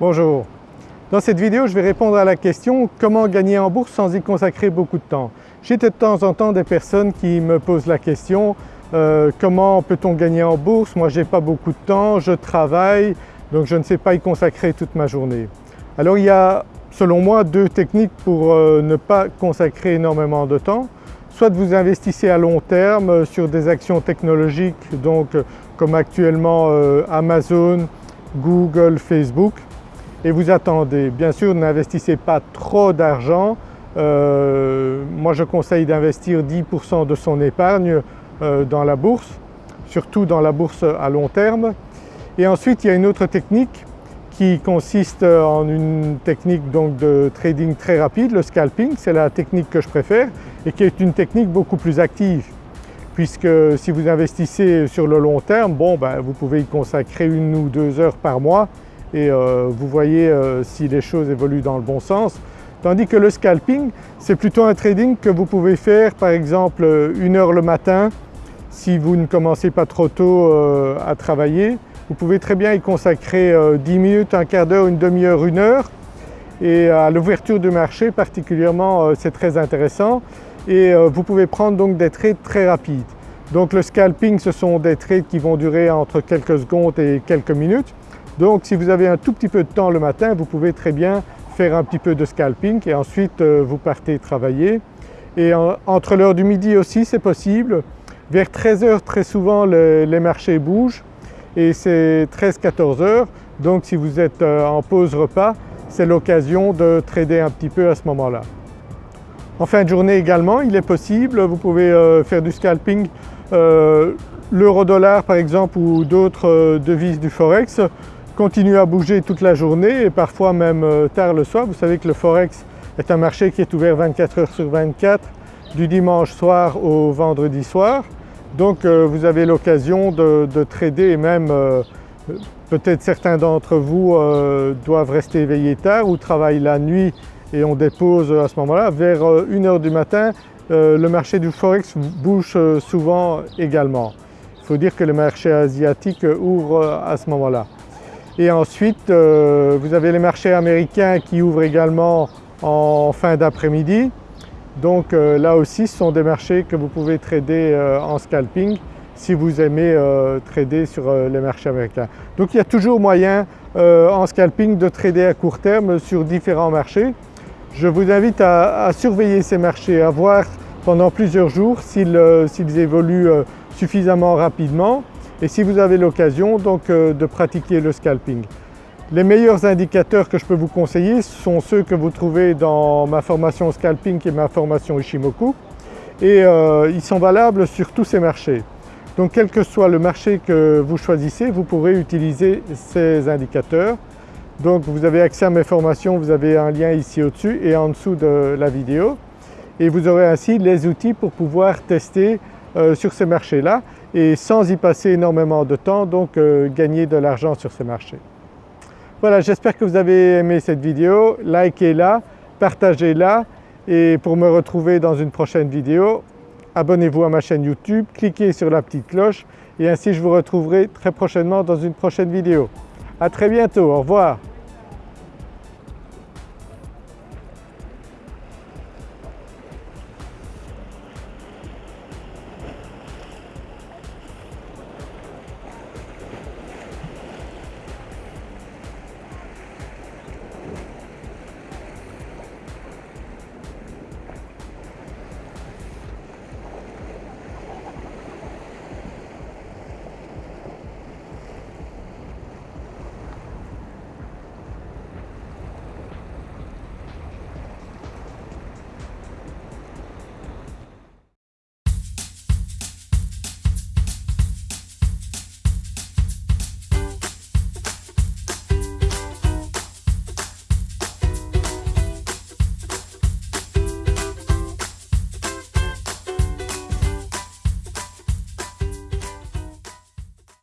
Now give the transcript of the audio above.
Bonjour. Dans cette vidéo, je vais répondre à la question comment gagner en bourse sans y consacrer beaucoup de temps? J'ai de temps en temps des personnes qui me posent la question euh, comment peut-on gagner en bourse? Moi je n'ai pas beaucoup de temps, je travaille donc je ne sais pas y consacrer toute ma journée. Alors il y a selon moi deux techniques pour euh, ne pas consacrer énormément de temps. Soit vous investissez à long terme euh, sur des actions technologiques donc comme actuellement Amazon, Google, Facebook et vous attendez. Bien sûr n'investissez pas trop d'argent, euh, moi je conseille d'investir 10% de son épargne euh, dans la bourse, surtout dans la bourse à long terme. Et ensuite il y a une autre technique qui consiste en une technique donc de trading très rapide, le scalping, c'est la technique que je préfère et qui est une technique beaucoup plus active puisque si vous investissez sur le long terme, bon ben, vous pouvez y consacrer une ou deux heures par mois et euh, vous voyez euh, si les choses évoluent dans le bon sens. Tandis que le scalping, c'est plutôt un trading que vous pouvez faire par exemple une heure le matin si vous ne commencez pas trop tôt euh, à travailler. Vous pouvez très bien y consacrer 10 minutes, un quart d'heure, une demi-heure, une heure et à l'ouverture du marché particulièrement c'est très intéressant et vous pouvez prendre donc des trades très rapides. Donc le scalping ce sont des trades qui vont durer entre quelques secondes et quelques minutes donc si vous avez un tout petit peu de temps le matin, vous pouvez très bien faire un petit peu de scalping et ensuite euh, vous partez travailler. Et entre l'heure du midi aussi c'est possible. Vers 13 h très souvent les marchés bougent et c'est 13-14 heures. Donc si vous êtes euh, en pause repas, c'est l'occasion de trader un petit peu à ce moment-là. En fin de journée également, il est possible, vous pouvez euh, faire du scalping l'euro-dollar par exemple ou d'autres devises du forex continue à bouger toute la journée et parfois même euh, tard le soir. Vous savez que le Forex est un marché qui est ouvert 24 heures sur 24 du dimanche soir au vendredi soir. Donc euh, vous avez l'occasion de, trader et même euh, peut-être certains d'entre vous doivent rester éveillés tard ou travaillent la nuit et on dépose à ce moment-là. Vers 1h du matin, le marché du Forex bouge souvent également. Il faut dire que le marché asiatique ouvre à ce moment-là. Et ensuite euh, vous avez les marchés américains qui ouvrent également en fin d'après-midi. Donc euh, là aussi ce sont des marchés que vous pouvez trader euh, en scalping si vous aimez trader sur les marchés américains. Donc il y a toujours moyen en scalping de trader à court terme sur différents marchés. Je vous invite à, surveiller ces marchés, à voir pendant plusieurs jours s'ils évoluent suffisamment rapidement et si vous avez l'occasion donc euh, de pratiquer le scalping. Les meilleurs indicateurs que je peux vous conseiller sont ceux que vous trouvez dans ma formation scalping et ma formation Ishimoku et euh, ils sont valables sur tous ces marchés. Donc quel que soit le marché que vous choisissez, vous pourrez utiliser ces indicateurs. Donc vous avez accès à mes formations, vous avez un lien ici au-dessus et en dessous de la vidéo et vous aurez ainsi les outils pour pouvoir tester euh, sur ces marchés-là et sans y passer énormément de temps donc euh, gagner de l'argent sur ces marchés. Voilà j'espère que vous avez aimé cette vidéo, likez-la, partagez-la et pour me retrouver dans une prochaine vidéo, abonnez-vous à ma chaîne YouTube, cliquez sur la petite cloche et ainsi je vous retrouverai très prochainement dans une prochaine vidéo. À très bientôt, au revoir.